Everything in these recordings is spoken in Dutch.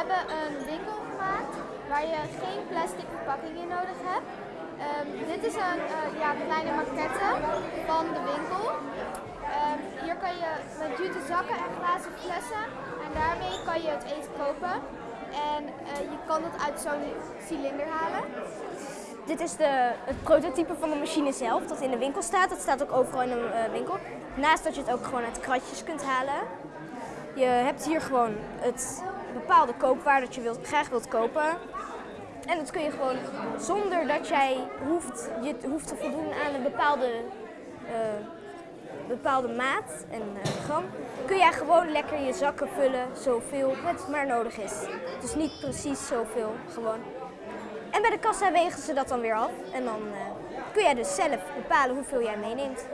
hebben een winkel gemaakt waar je geen plastic verpakkingen nodig hebt. Ehm, dit is een uh, ja, kleine maquette van de winkel. Um, hier kan je met jute zakken en glazen flessen en daarmee kan je het eten kopen. En uh, je kan het uit zo'n cilinder halen. Dit is de, het prototype van de machine zelf dat in de winkel staat. Dat staat ook overal in de uh, winkel. Naast dat je het ook gewoon uit kratjes kunt halen. Je hebt hier gewoon het bepaalde koopwaar dat je wilt, graag wilt kopen. En dat kun je gewoon zonder dat jij hoeft, je hoeft te voldoen aan een bepaalde, uh, bepaalde maat en uh, gram, kun jij gewoon lekker je zakken vullen zoveel het maar nodig is. Dus niet precies zoveel, gewoon. En bij de kassa wegen ze dat dan weer af en dan uh, kun jij dus zelf bepalen hoeveel jij meeneemt.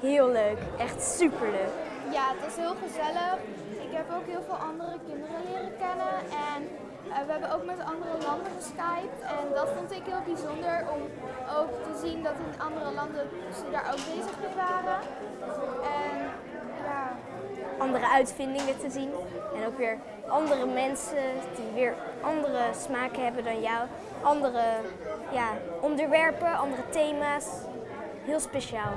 Heel leuk, echt super leuk. Ja, het was heel gezellig. Ik heb ook heel veel andere kinderen leren kennen en uh, we hebben ook met andere landen geskyped en dat vond ik heel bijzonder om ook te zien dat in andere landen ze daar ook bezig mee waren. En ja. Andere uitvindingen te zien en ook weer andere mensen die weer andere smaken hebben dan jou. Andere ja, onderwerpen, andere thema's. Heel speciaal.